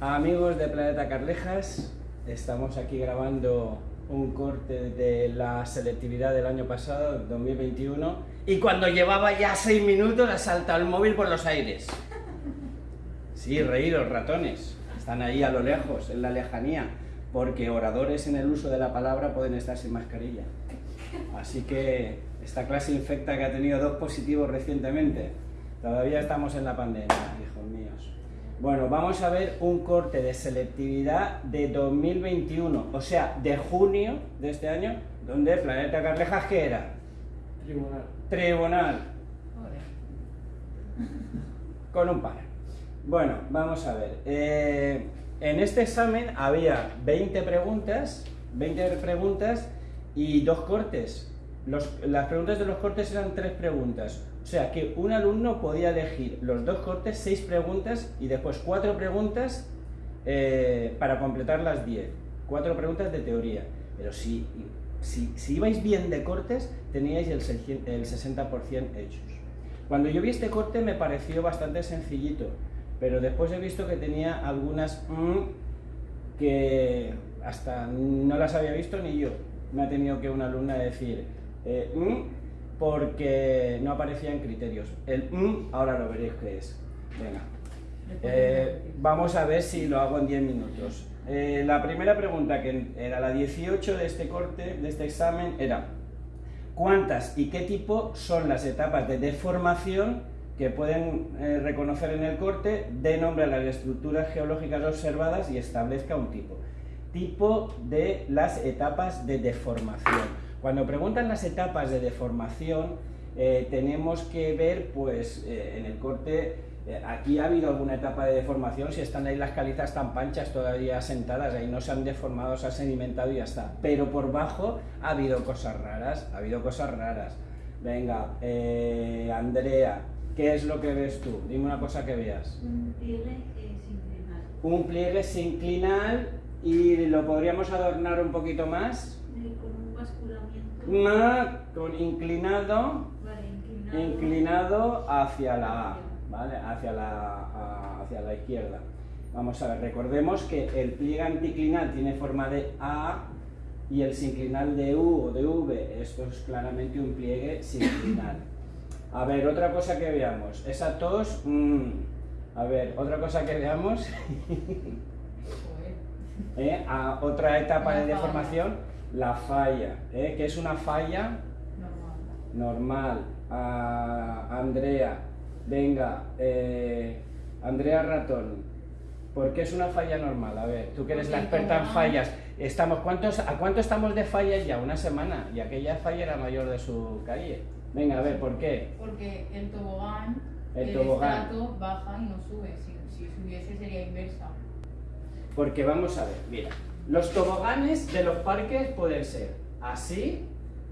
Amigos de Planeta Carlejas, estamos aquí grabando un corte de la selectividad del año pasado, 2021, y cuando llevaba ya seis minutos ha saltado el móvil por los aires. Sí, reíros, ratones. Están ahí a lo lejos, en la lejanía, porque oradores en el uso de la palabra pueden estar sin mascarilla. Así que esta clase infecta que ha tenido dos positivos recientemente, todavía estamos en la pandemia, hijos míos. Bueno, vamos a ver un corte de selectividad de 2021, o sea, de junio de este año, donde Planeta Carlejas, ¿qué era? Tribunal. Tribunal. Con un par. Bueno, vamos a ver. Eh, en este examen había 20 preguntas, 20 preguntas y dos cortes. las preguntas de los cortes eran tres preguntas. O sea que un alumno podía elegir los dos cortes, seis preguntas y después cuatro preguntas eh, para completar las 10. Cuatro preguntas de teoría. Pero si, si, ibais bien de cortes, teníais el, el 60% hechos. Cuando yo vi este corte me pareció bastante sencillito, pero después he visto que tenía algunas mm, que hasta no las había visto ni yo me ha tenido que una alumna decir eh, mm", porque no aparecía en criterios. El mm, ahora lo veréis que es. Venga. Eh, vamos a ver si lo hago en 10 minutos. Eh, la primera pregunta, que era la 18 de este corte, de este examen, era ¿cuántas y qué tipo son las etapas de deformación que pueden reconocer en el corte? De nombre a las estructuras geológicas observadas y establezca un tipo tipo de las etapas de deformación. Cuando preguntan las etapas de deformación, eh, tenemos que ver, pues, eh, en el corte, eh, aquí ha habido alguna etapa de deformación, si están ahí las calizas tan panchas todavía sentadas, ahí no se han deformado, se ha sedimentado y ya está. Pero por bajo ha habido cosas raras, ha habido cosas raras. Venga, Andrea, ¿qué es lo que ves tú? Dime una cosa que veas. Un pliegue sinclinal. Un pliegue sinclinal y lo podríamos adornar un poquito más. Con inclinado, Vale, inclinado. inclinado hacia la A, ¿vale? Hacia la, hacia la izquierda. Vamos a ver, recordemos que el pliegue anticlinal tiene forma de A y el sinclinal de U o de V, esto es claramente un pliegue sinclinal. A ver, otra cosa que veamos, esa tos, mm, a ver, otra cosa que veamos, ¿eh? a otra etapa de deformación, la falla, ¿eh? que es una falla normal. Andrea, venga, eh, Andrea Ratón, ¿por qué es una falla normal? A ver, tú que eres la experta en fallas, estamos, ¿cuántos, ¿a cuánto estamos de fallas ya? Una semana, y aquella falla era mayor de su calle. Venga, a ver, ¿por qué? Porque el tobogán, el, el tobogán. estrato baja y no sube, si, si subiese sería inversa. Porque vamos a ver, mira, los toboganes de los parques pueden ser así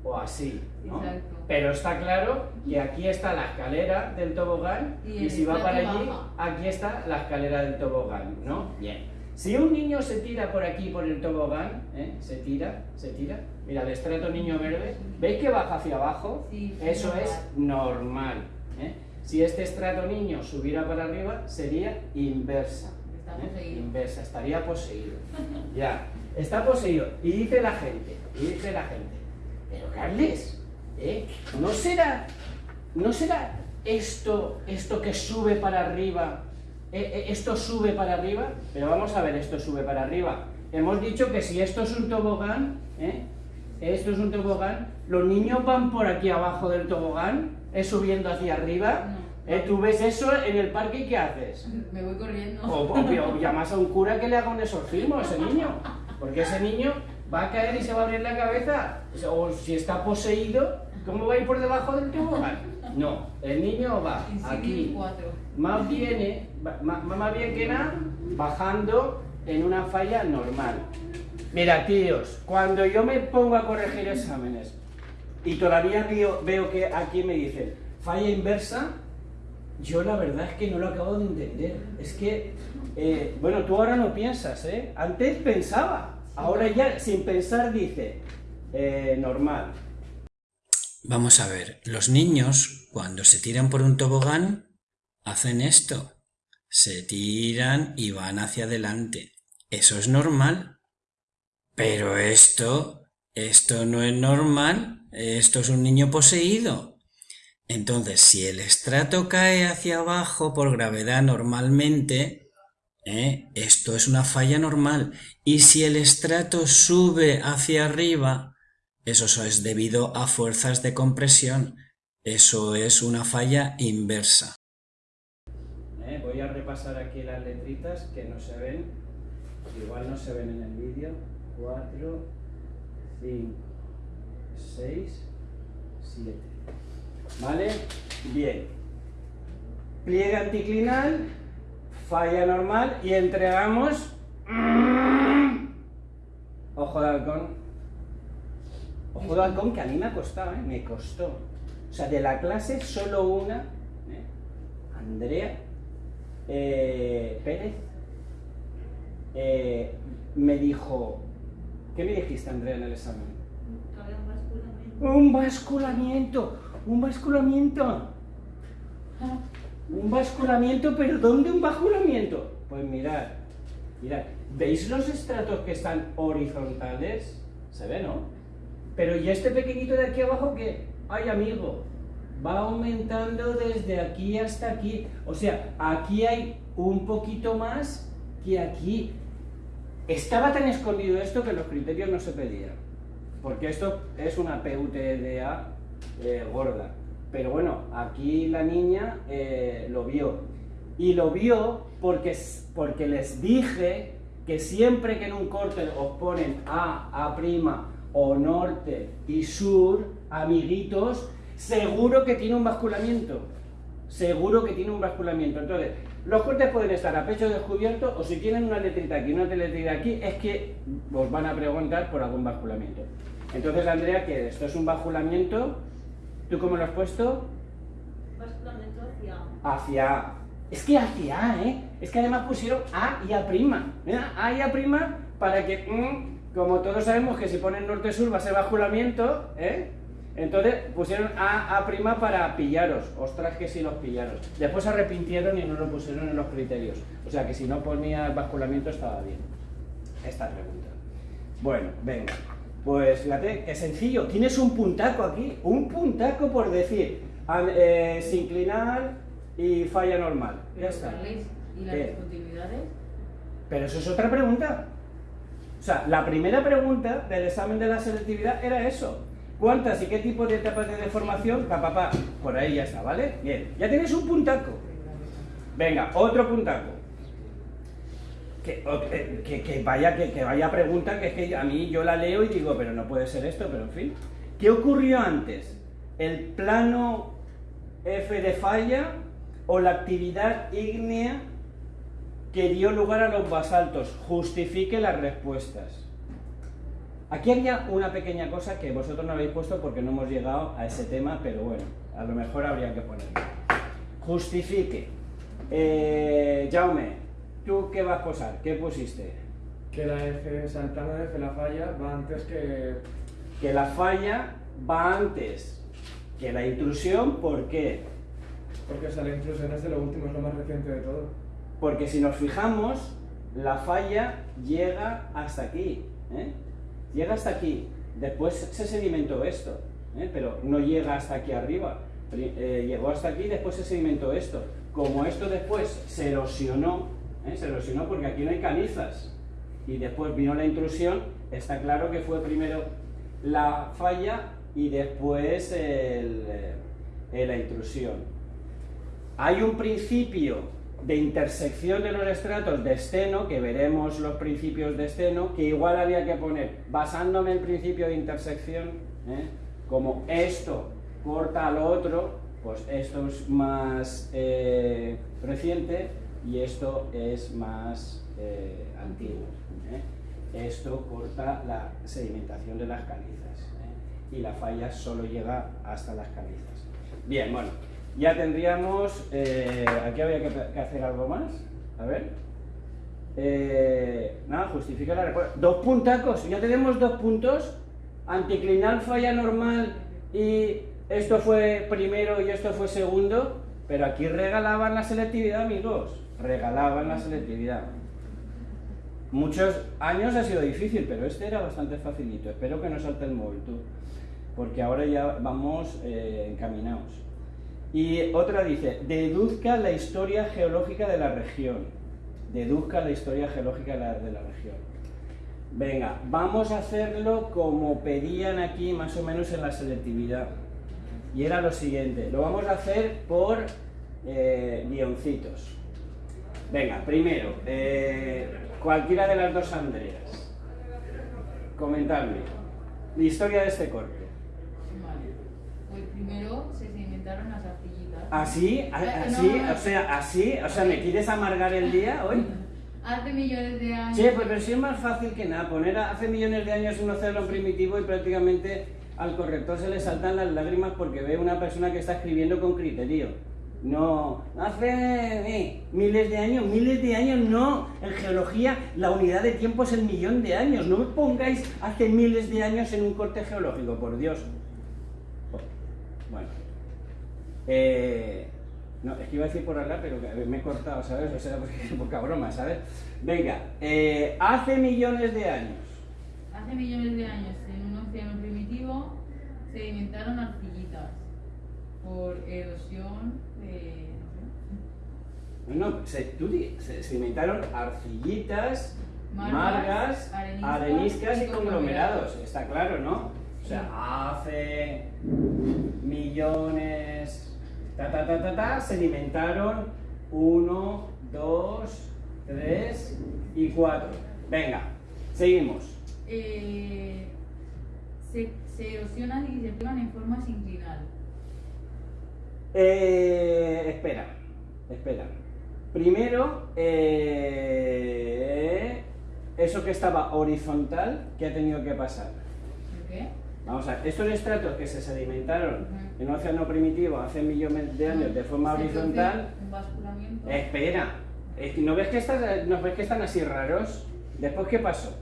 o así, ¿no? Exacto. Pero está claro que aquí está la escalera del tobogán Y si va para allí, baja. aquí está la escalera del tobogán, ¿no? Bien. Si un niño se tira por aquí por el tobogán, ¿eh? se tira, se tira, mira, el estrato niño verde, ¿veis que baja hacia abajo? Sí, Eso es normal. ¿eh? Si este estrato niño subiera para arriba, sería inversa. Está ¿eh? Inversa, estaría poseído. ya, está poseído. Y dice la gente, y dice la gente, pero Carles, ¿eh? ¿no será, no será esto, esto que sube para arriba, eh, esto sube para arriba? Pero vamos a ver, esto sube para arriba. Hemos dicho que si esto es un tobogán, ¿eh? esto es un tobogán, los niños van por aquí abajo del tobogán, ¿eh? subiendo hacia arriba. ¿Eh? Tú ves eso en el parque y ¿qué haces? Me voy corriendo. O, o- o llamas a un cura que le haga un exorcismo a ese niño. Porque ese niño va a caer y se va a abrir la cabeza. O si está poseído, ¿cómo va a ir por debajo del tobogán? No, el niño va aquí. Más bien, más, más bien que nada, bajando en una falla normal. Mira, tíos, cuando yo me pongo a corregir exámenes y todavía veo, veo que aquí me dicen falla inversa, yo la verdad es que no lo acabo de entender. Es que, eh, bueno, tú ahora no piensas, ¿eh? Antes pensaba, ahora ya sin pensar dice, eh, normal. Vamos a ver, los niños cuando se tiran por un tobogán hacen esto. se tiran y van hacia adelante. Eso es normal. Pero esto, esto no es normal. Esto es un niño poseído. Entonces, si el estrato cae hacia abajo por gravedad normalmente, ¿eh? esto es una falla normal. Y si el estrato sube hacia arriba, eso es debido a fuerzas de compresión. Eso es una falla inversa. ¿Eh? Voy a repasar aquí las letritas que no se ven. Igual no se ven en el vídeo. 4, 5, 6, 7. ¿Vale? Bien. Pliegue anticlinal, falla normal y entregamos... Ojo de halcón. Ojo de halcón que a mí me ha costado, ¿eh? Me costó. O sea, de la clase solo una, ¿eh? Andrea eh, Pérez, eh, me dijo... ¿Qué me dijiste, Andrea, en el examen? Un basculamiento. Un basculamiento, un basculamiento. Un basculamiento, pero ¿dónde un basculamiento? Pues mirad, mirad, ¿veis los estratos que están horizontales? Se ve, ¿no? Pero ¿y este pequeñito de aquí abajo que Ay, amigo, va aumentando desde aquí hasta aquí. O sea, aquí hay un poquito más que aquí. Estaba tan escondido esto que los criterios no se pedían. Porque esto es una PUTDA eh, gorda. Pero bueno, aquí la niña eh, lo vio. Y lo vio porque, porque les dije que siempre que en un corte os ponen A, A' o norte y sur, amiguitos, seguro que tiene un basculamiento. Seguro que tiene un basculamiento. Entonces, los cortes pueden estar a pecho descubierto o si tienen una letrita aquí una letrita aquí, es que os van a preguntar por algún basculamiento. Entonces, Andrea, que esto es un basculamiento, ¿tú cómo lo has puesto? Basculamiento hacia Hacia A. Es que hacia A, ¿eh? Es que además pusieron A y A'. Mira, A y A' para que, mm, como todos sabemos que si ponen norte-sur va a ser basculamiento, ¿eh? Entonces pusieron A, A' para pillaros. Ostras, que si los pillaron. Después se arrepintieron y no lo pusieron en los criterios. O sea que si no ponía basculamiento estaba bien. Esta pregunta. Bueno, venga. Pues fíjate, qué sencillo. Tienes un puntaco aquí. Un puntaco por decir. an- eh, sinclinal y falla normal. Ya está. ¿Y las discontinuidades? Pero eso es otra pregunta. O sea, la primera pregunta del examen de la selectividad era eso. ¿Cuántas y qué tipo de etapas de deformación? Pa, pa, pa. Por ahí ya está, ¿vale? Bien. Ya tienes un puntaco. Venga, otro puntaco. Que, vaya, que, que vaya pregunta, que es que a mí yo la leo y digo, pero no puede ser esto, pero en fin. ¿Qué ocurrió antes? ¿El plano F de falla o la actividad ígnea que dio lugar a los basaltos? Justifique las respuestas. Aquí había una pequeña cosa que vosotros no habéis puesto porque no hemos llegado a ese tema, pero bueno, a lo mejor habría que ponerlo. Justifique. Eh, Jaume, ¿tú qué vas a posar? ¿Qué pusiste? Que la F, plano de F, la falla, va antes que... Que la falla va antes que la intrusión, ¿por qué? Porque o sea, la intrusión es de lo último, es lo más reciente de todo. Porque si nos fijamos, la falla llega hasta aquí. ¿eh? Llega hasta aquí. Después se sedimentó esto, ¿eh? pero no llega hasta aquí arriba. Eh, llegó hasta aquí, después se sedimentó esto. Como esto después se erosionó, ¿eh? se erosionó porque aquí no hay canizas. Y después vino la intrusión, está claro que fue primero la falla y después el, eh, la intrusión. Hay un principio de intersección de los estratos de esteno, que veremos los principios de esteno, que igual había que poner, basándome en el principio de intersección, ¿eh? como esto corta al otro, pues esto es más eh, reciente y esto es más eh, antiguo. ¿eh? Esto corta la sedimentación de las calizas ¿eh? y la falla solo llega hasta las calizas. Bien, bueno, ya tendríamos. aquí había que, hacer algo más. A ver. Nada, justifica la respuesta. Dos puntacos, ya tenemos dos puntos. Anticlinal falla normal y esto fue primero y esto fue segundo. Pero aquí regalaban la selectividad, amigos. Regalaban la selectividad. Muchos años ha sido difícil, pero este era bastante facilito. Espero que no salte el móvil tú, porque ahora ya vamos eh, encaminados. Y otra dice, deduzca la historia geológica de la región. Deduzca la historia geológica de la, de la región. Venga, vamos a hacerlo como pedían aquí más o menos en la selectividad. Y era lo siguiente, lo vamos a hacer por eh, guioncitos. Venga, primero, eh, cualquiera de las dos Andreas. Comentadme. La historia de este corte. Vale. Pues primero se inventaron las arcillitas. ¿Así? ¿A- Eh, ¿Así? no, O sea, así, o sea, ¿me quieres amargar el día hoy? Hace millones de años. Sí, pues pero sí es más fácil que nada. Poner hace millones de años un océano primitivo y prácticamente al corrector se le saltan las lágrimas porque ve una persona que está escribiendo con criterio. No, hace eh, miles de años, miles de años no. En geología la unidad de tiempo es el millón de años. No me pongáis hace miles de años en un corte geológico, por Dios. Bueno. Eh, no, es que iba a decir por hablar, pero me he cortado, ¿sabes? O sea, porque poca broma, ¿sabes? Venga, eh, hace millones de años. Hace millones de años, en un océano primitivo, se inventaron arcillitas por erosión No, no, se, se, inventaron arcillitas, Margas, margas, areniscas areniscas y conglomerados, está claro, ¿no? O sea, hace millones, ta ta ta ta ta, se alimentaron uno, dos, tres y cuatro. Venga, seguimos. Eh, se, se erosionan y se pegan en forma sinclinal. Eh, espera, espera. Primero, eh, eso que estaba horizontal, ¿qué ha tenido que pasar? ¿Por qué? Vamos a ver, estos estratos que se sedimentaron en un océano primitivo hace millones de años de forma horizontal, produce Un basculamiento. espera, ¿no ves que, están, ¿no ves que están así raros? Después, ¿qué pasó?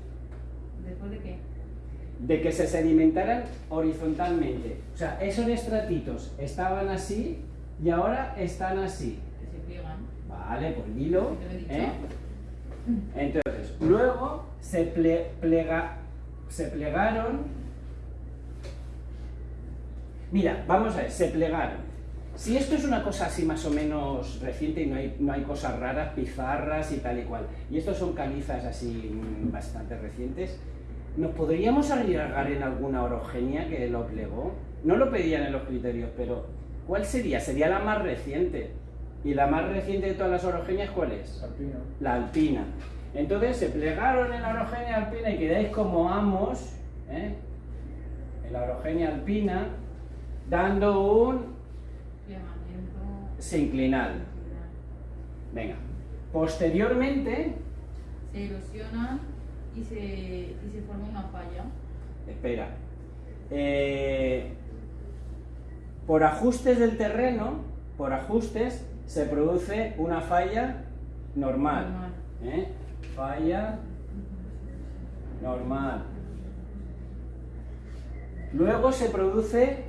¿Después de que se sedimentaran horizontalmente. O sea, esos estratitos estaban así y ahora están así. Que se pliegan. Vale, pues dilo. Te lo he dicho. ¿eh? Entonces, luego se, ple- plega- se plegaron. Mira, vamos a ver, se plegaron. Si esto es una cosa así más o menos reciente y no hay, no hay cosas raras, pizarras y tal y cual, y estos son calizas así mm, bastante recientes, ¿nos podríamos arriesgar en alguna orogenia que lo plegó? No lo pedían en los criterios, pero ¿cuál sería? Sería la más reciente. ¿Y la más reciente de todas las orogenias cuál es? Alpino. la alpina. Entonces se plegaron en la orogenia alpina y quedáis como amos, ¿eh? en la orogenia alpina, dando un sinclinal. Venga. Posteriormente, Se erosionan y se, y se forma una falla. espera, eh, por ajustes del terreno, por ajustes, se produce una falla normal. Normal. ¿eh? Falla normal. Luego se produce,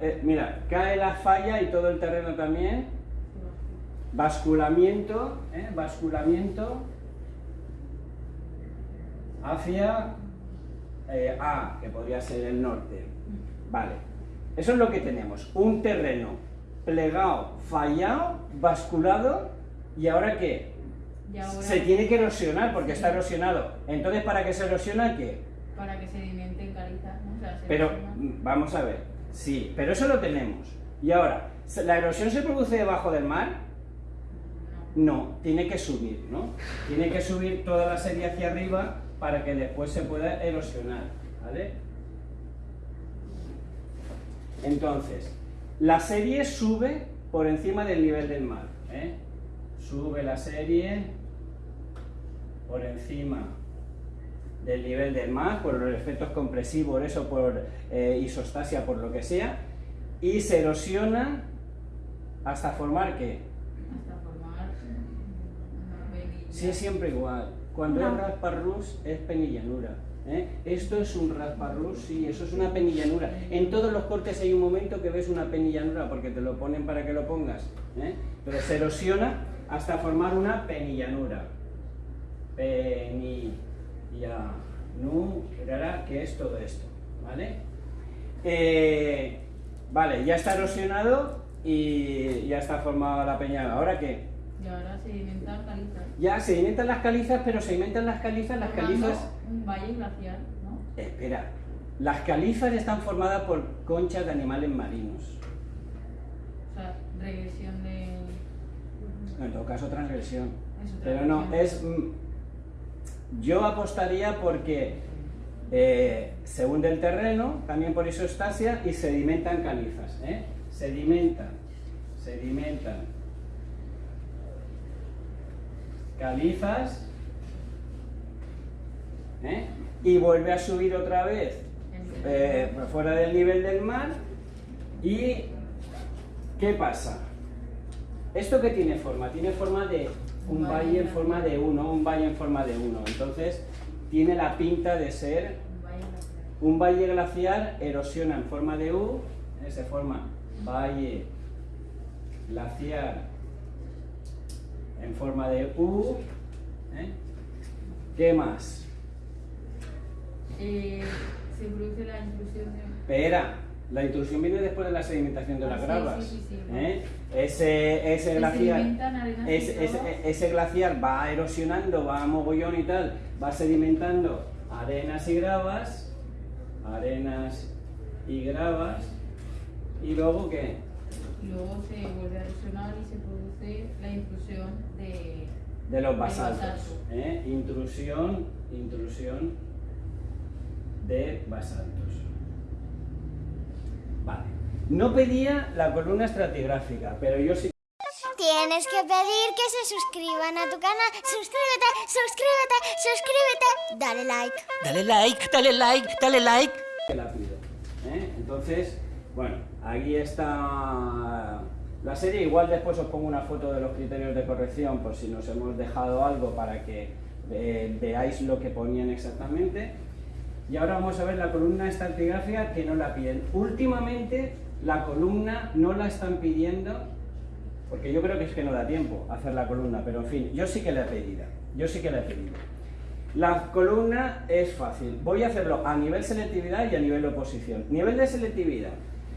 eh, mira, cae la falla y todo el terreno también. Basculamiento, ¿eh? basculamiento hacia eh, A, que podría ser el norte. Vale, eso es lo que tenemos. Un terreno plegado, fallado, basculado, ¿y ahora qué? Y ahora, Se tiene que erosionar porque está erosionado. Entonces, ¿para qué se erosiona qué? para que sedimenten calizas, ¿no? O sea, se Pero, erosiona. mm, vamos a ver, sí, pero eso lo tenemos. Y ahora, ¿se- ¿la erosión se produce debajo del mar? No. No, tiene que subir, ¿no? Tiene que subir toda la serie hacia arriba para que después se pueda erosionar, ¿vale? Entonces, la serie sube por encima del nivel del mar, ¿eh? Sube la serie por encima del nivel del mar, por los efectos compresivos, eso por eh, isostasia, por lo que sea, y se erosiona hasta formar qué? Hasta formar. Sí, siempre igual. Cuando es rasparrus es penillanura. ¿eh? Esto es un rasparrus, sí, eso es una penillanura. En todos los cortes hay un momento que ves una penillanura porque te lo ponen para que lo pongas. ¿eh? Pero se erosiona hasta formar una penillanura. Penillanura, que es todo esto, ¿vale? Eh, vale, ya está erosionado y ya está formada la peña. ¿Ahora qué? Y ahora sedimentar calizas. Ya sedimentan las calizas, pero sedimentan las calizas, las Formando calizas... Un valle glaciar, ¿no? Espera, las calizas están formadas por conchas de animales marinos. O sea, regresión de. En todo caso, transgresión. Pero no, es... mm, Yo apostaría porque eh, se hunde el terreno, también por isostasia, y sedimentan calizas. ¿eh? Sedimentan, sedimentan calizas, ¿eh? y vuelve a subir otra vez eh, fuera del nivel del mar. ¿Y qué pasa? ¿Esto qué tiene forma? Tiene forma de un valle en forma de uno, un valle en forma de uno. Entonces, tiene la pinta de ser Un valle glaciar. un valle glaciar, erosiona en forma de U, ¿eh? se forma valle glaciar en forma de U. ¿eh? ¿Qué más? Eh, se produce la intrusión de. Espera, la intrusión viene después de la sedimentación de Ah, las sí, gravas. sí, ¿eh? Ese, ese y Ese, ese- glaciar va erosionando, va a mogollón y tal, va sedimentando arenas y gravas, arenas y gravas, y luego qué? Y luego se vuelve a erosionar y se produce la intrusión de. De los De basaltos. basalto. ¿eh? Intrusión, intrusión de basaltos. Vale. No pedía la columna estratigráfica, pero yo sí Tienes que pedir que se suscriban a tu canal. Suscríbete, suscríbete, suscríbete. Dale like. Dale like, dale like, dale like. que la pido. ¿eh? Entonces, bueno, aquí está la serie. Igual después os pongo una foto de los criterios de corrección por si nos hemos dejado algo para que eh, veáis lo que ponían exactamente. Y ahora vamos a ver la columna estratigráfica que no la piden. Últimamente la columna no la están pidiendo porque yo creo que es que no da tiempo hacer la columna, pero en fin, yo sí que la he pedido. Yo sí que la he pedido. La columna es fácil. Voy a hacerlo a nivel selectividad y a nivel oposición. Nivel de selectividad.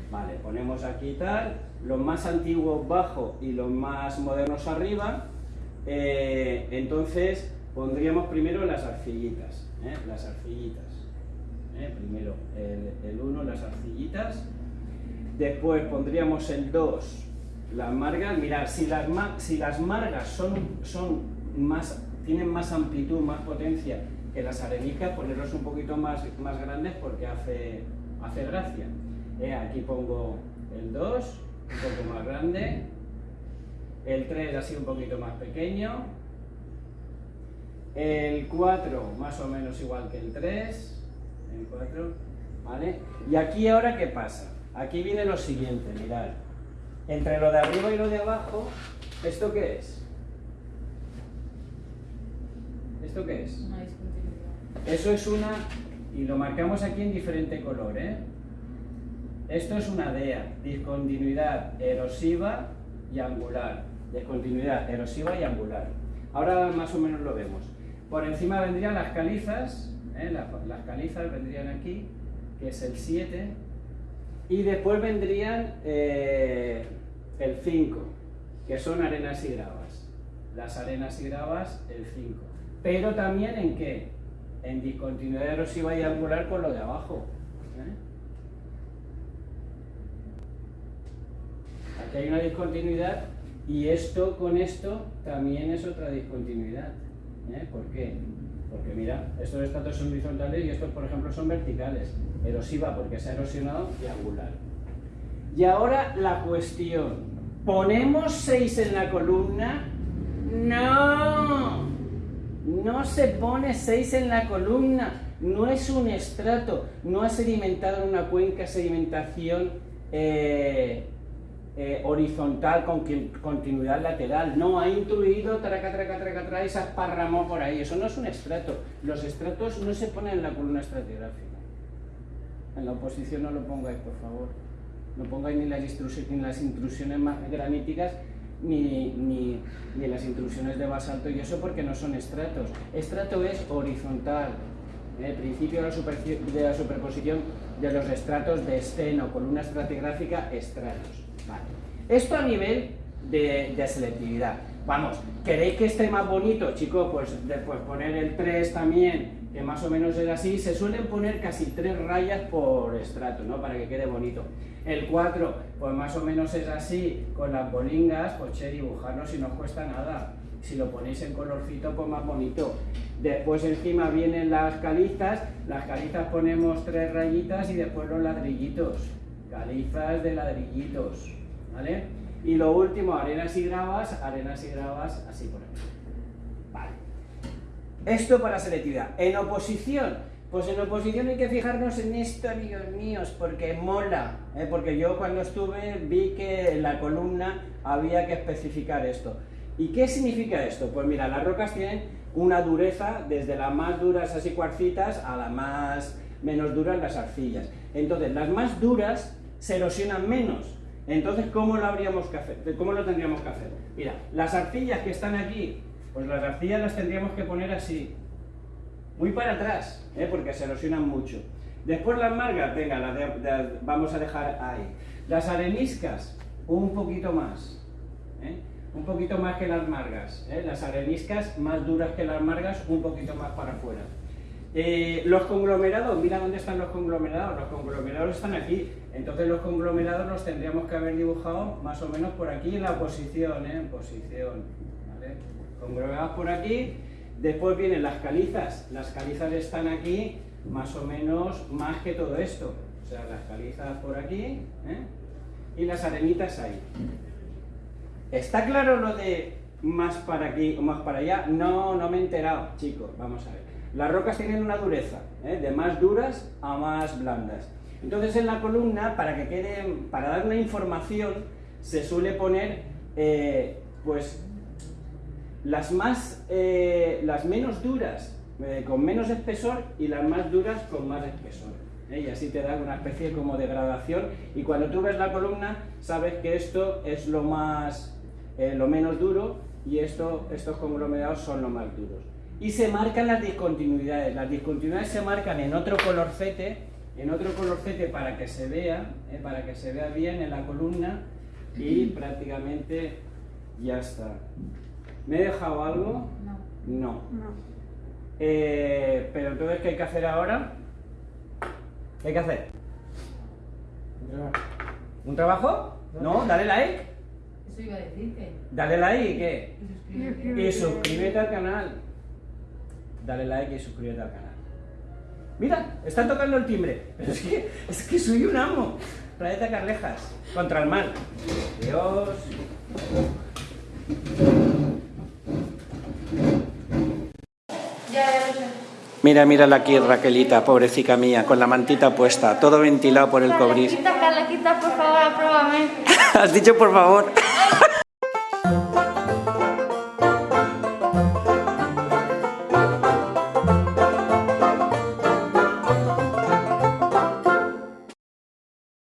Vale, ponemos aquí tal, los más antiguos bajo y los más modernos arriba. Eh, entonces pondríamos primero las arcillitas. ¿eh? Las arcillitas. ¿eh? Primero el 1, las arcillitas. Después pondríamos el 2, las margas. Mirad, si las, si las margas son, son más, tienen más amplitud, más potencia que las arenicas, ponerlos un poquito más, más grandes porque hace, hace gracia. Eh, aquí pongo el 2, un poco más grande. El 3 así un poquito más pequeño. El 4 más o menos igual que el 3. El 4, ¿vale? Y aquí ahora, ¿qué pasa? Aquí viene lo siguiente, mirad. Entre lo de arriba y lo de abajo, ¿esto qué es? ¿Esto qué es? Eso es una, y lo marcamos aquí en diferente color, ¿eh? Esto es una DEA, discontinuidad erosiva y angular. Discontinuidad erosiva y angular. Ahora más o menos lo vemos. Por encima vendrían las calizas, ¿eh? las, calizas vendrían aquí, que es el 7, y después vendrían eh, el 5, que son arenas y gravas. Las arenas y gravas, el 5. Pero también en qué? En discontinuidad erosiva y angular con lo de abajo. ¿eh? Hay una discontinuidad y esto con esto también es otra discontinuidad. ¿eh? ¿Por qué? Porque mira, estos estratos son horizontales y estos, por ejemplo, son verticales. Erosiva porque se ha erosionado y angular. Y ahora la cuestión. ¿Ponemos 6 en la columna? No. No se pone 6 en la columna. No es un estrato. No ha sedimentado en una cuenca sedimentación eh, eh, horizontal con continuidad lateral. No, ha intruido traca, traca, traca, traca y se ha esparramado por ahí. Eso no es un estrato. Los estratos no se ponen en la columna estratigráfica. En la oposición no lo pongáis, por favor. No pongáis ni las, ni las intrusiones ma- graníticas ni, ni, ni las intrusiones de basalto y eso porque no son estratos. Estrato es horizontal, el principio de la, de la superposición de los estratos de esceno, columna estratigráfica, estratos. Esto a nivel de, selectividad. Vamos, ¿queréis que esté más bonito, chicos? Pues después poner el 3 también, que más o menos es así. Se suelen poner casi 3 rayas por estrato, ¿no? Para que quede bonito. El 4, pues más o menos es así, con las bolingas, pues che, dibujarlo si no cuesta nada. Si lo ponéis en colorcito, pues más bonito. Después encima vienen las calizas, las calizas ponemos tres rayitas y después los ladrillitos. Calizas de ladrillitos, ¿vale? Y lo último, arenas y gravas, arenas y gravas, así por aquí. Vale. Esto para selectividad. En oposición, pues en oposición hay que fijarnos en esto, amigos míos, porque mola. ¿eh? Porque yo cuando estuve vi que en la columna había que especificar esto. ¿Y qué significa esto? Pues mira, las rocas tienen una dureza desde las más duras así cuarcitas a las más menos duras las arcillas. Entonces, las más duras se erosionan menos. Entonces, ¿cómo lo habríamos que hacer? ¿Cómo lo tendríamos que hacer? Mira, las arcillas que están aquí, pues las arcillas las tendríamos que poner así, muy para atrás, ¿eh? porque se erosionan mucho. Después las margas, venga, las de- vamos a dejar ahí. Las areniscas, un poquito más. ¿eh? Un poquito más que las margas. ¿eh? Las areniscas más duras que las margas, un poquito más para afuera. Los conglomerados, mira dónde están los conglomerados. Los conglomerados están aquí. Entonces los conglomerados los tendríamos que haber dibujado más o menos por aquí en la posición, ¿eh? posición. ¿vale? Conglomerados por aquí. Después vienen las calizas. Las calizas están aquí más o menos más que todo esto. O sea, las calizas por aquí ¿eh? y las arenitas ahí. ¿Está claro lo de más para aquí o más para allá? No, no me he enterado, chicos. Vamos a ver. Las rocas tienen una dureza, ¿eh? de más duras a más blandas. Entonces en la columna, para que quede, para dar una información, se suele poner, eh, pues, las más, eh, las menos duras eh, con menos espesor y las más duras con más espesor. Y así te da una especie como de gradación. Y cuando tú ves la columna, sabes que esto es lo más, lo menos duro y esto, estos conglomerados son los más duros. Y se marcan las discontinuidades. Las discontinuidades se marcan en otro colorcete, en otro colorcete para que se vea, ¿eh? para que se vea bien en la columna y prácticamente ya está. ¿Me he dejado algo? No. No. Eh, pero entonces, ¿qué hay que hacer ahora? ¿Qué hay que hacer? ¿Un trabajo? No, dale like. Eso iba a decirte. Dale like y qué. Y suscríbete. Y suscríbete al canal. Dale like y suscríbete al canal. Mira, está tocando el timbre. Pero es que, es que soy un amo. Planeta Carlejas. Contra el mal. Dios. Ya, ya lo sé. Mira, mírala aquí, Raquelita, pobrecita mía, con la mantita puesta, todo ventilado por el cobris. Carlequita, Carlequita, por favor, apruébame. Has dicho por favor.